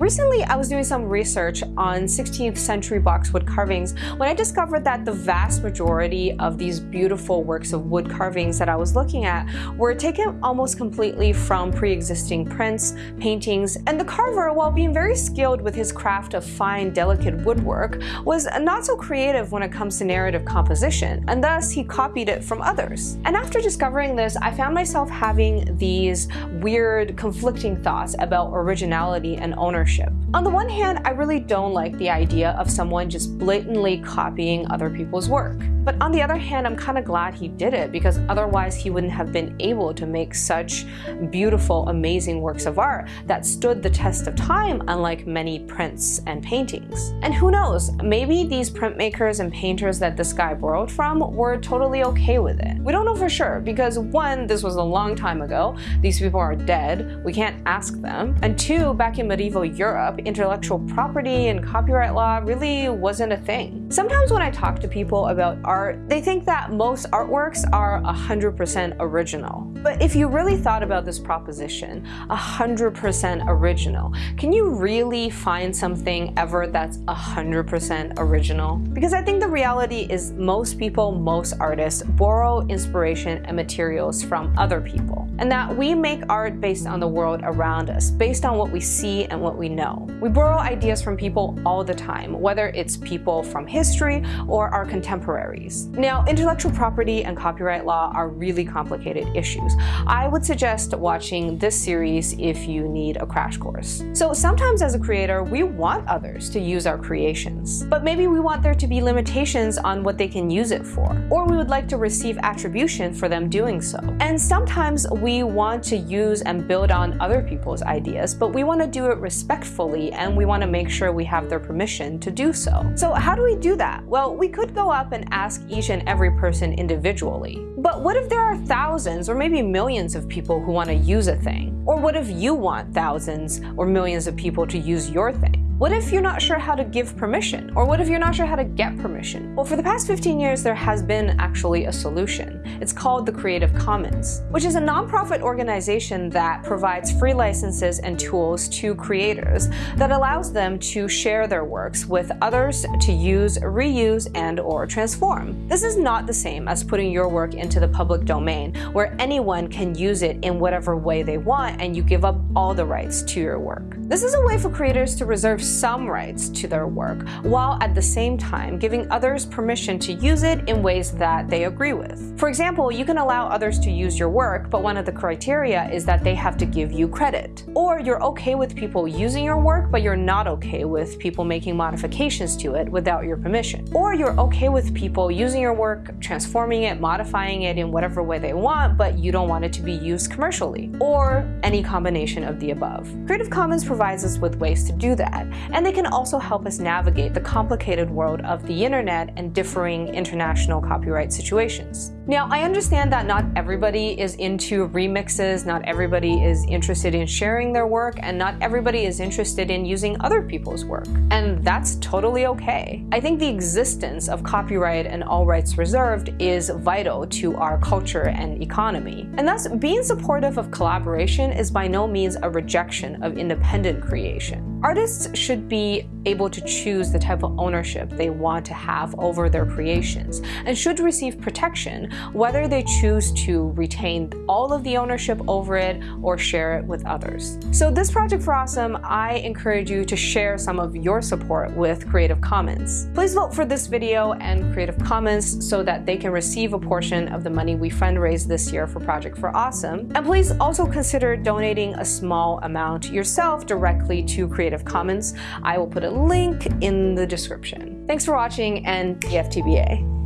Recently, I was doing some research on 16th century boxwood carvings when I discovered that the vast majority of these beautiful works of wood carvings that I was looking at were taken almost completely from pre-existing prints, paintings, and the carver, while being very skilled with his craft of fine, delicate woodwork, was not so creative when it comes to narrative composition, and thus he copied it from others. And after discovering this, I found myself having these weird, conflicting thoughts about originality and ownership ownership. On the one hand, I really don't like the idea of someone just blatantly copying other people's work. But on the other hand, I'm kind of glad he did it because otherwise he wouldn't have been able to make such beautiful, amazing works of art that stood the test of time unlike many prints and paintings. And who knows, maybe these printmakers and painters that this guy borrowed from were totally okay with it. We don't know for sure because one, this was a long time ago, these people are dead, we can't ask them, and two, back in medieval Europe, intellectual property and copyright law really wasn't a thing. Sometimes when I talk to people about art, they think that most artworks are 100% original. But if you really thought about this proposition, 100% original, can you really find something ever that's 100% original? Because I think the reality is most people, most artists borrow inspiration and materials from other people. And that we make art based on the world around us, based on what we see and what we know. We borrow ideas from people all the time, whether it's people from history or our contemporaries. Now, intellectual property and copyright law are really complicated issues. I would suggest watching this series if you need a crash course. So sometimes as a creator, we want others to use our creations, but maybe we want there to be limitations on what they can use it for, or we would like to receive attribution for them doing so. And sometimes we want to use and build on other people's ideas, but we want to do it respectfully and we want to make sure we have their permission to do so. So how do we do that? Well, we could go up and ask each and every person individually. But what if there are thousands or maybe millions of people who want to use a thing? Or what if you want thousands or millions of people to use your thing? What if you're not sure how to give permission? Or what if you're not sure how to get permission? Well, for the past 15 years, there has been actually a solution. It's called the Creative Commons, which is a nonprofit organization that provides free licenses and tools to creators that allows them to share their works with others to use, reuse, and or transform. This is not the same as putting your work into the public domain, where anyone can use it in whatever way they want and you give up all the rights to your work. This is a way for creators to reserve some rights to their work, while at the same time giving others permission to use it in ways that they agree with. For example, you can allow others to use your work, but one of the criteria is that they have to give you credit. Or you're okay with people using your work, but you're not okay with people making modifications to it without your permission. Or you're okay with people using your work, transforming it, modifying it in whatever way they want, but you don't want it to be used commercially. Or any combination of the above. Creative Commons provides us with ways to do that, and they can also help us navigate the complicated world of the internet and differing international copyright situations. Now, I understand that not everybody is into remixes, not everybody is interested in sharing their work, and not everybody is interested in using other people's work. And that's totally okay. I think the existence of copyright and all rights reserved is vital to our culture and economy. And thus, being supportive of collaboration is by no means a rejection of independent creation. Artists should be able to choose the type of ownership they want to have over their creations and should receive protection whether they choose to retain all of the ownership over it or share it with others. So this project for Awesome, I encourage you to share some of your support with Creative Commons. Please vote for this video and Creative Commons so that they can receive a portion of the money we fundraise this year for Project for Awesome. And please also consider donating a small amount yourself directly to Creative Commons. I will put a link in the description. Thanks for watching and DFTBA.